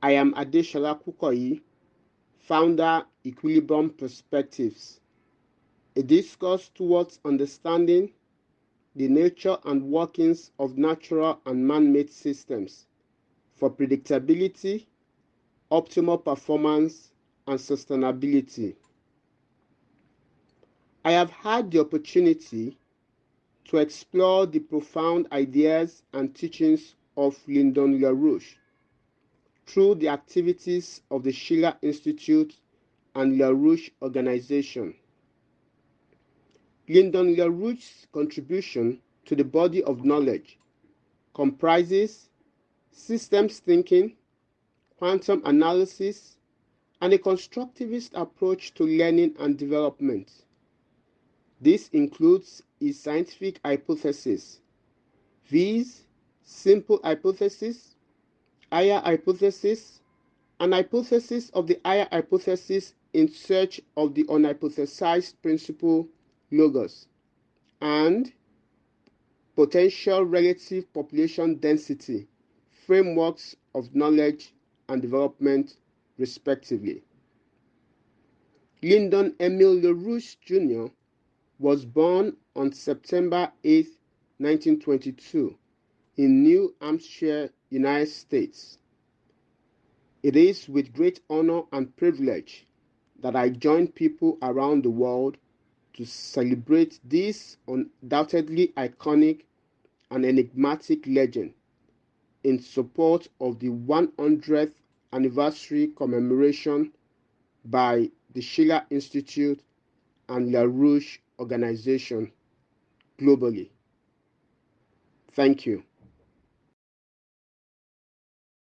I am Adeshola Kukoyi, founder Equilibrium Perspectives, a discourse towards understanding the nature and workings of natural and man-made systems for predictability, optimal performance, and sustainability. I have had the opportunity to explore the profound ideas and teachings of Lyndon LaRouche through the activities of the Schiller Institute and LaRouche Organization. Lyndon LaRouche's contribution to the body of knowledge comprises systems thinking, quantum analysis, and a constructivist approach to learning and development. This includes his scientific hypothesis, viz. simple hypothesis, higher hypothesis, an hypothesis of the higher hypothesis in search of the unhypothesized principle logos, and potential relative population density frameworks of knowledge and development, respectively. Lyndon Hermyle LaRouche Jr. was born on September 8, 1922, in New Hampshire, United States. It is with great honor and privilege that I join people around the world to celebrate this undoubtedly iconic and enigmatic legend in support of the 100th anniversary commemoration by the Schiller Institute and LaRouche organization globally. Thank you.